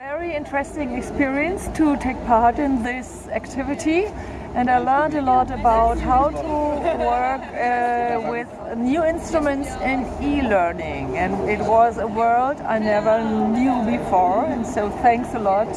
Very interesting experience to take part in this activity and I learned a lot about how to work uh, with new instruments in e-learning and it was a world I never knew before and so thanks a lot.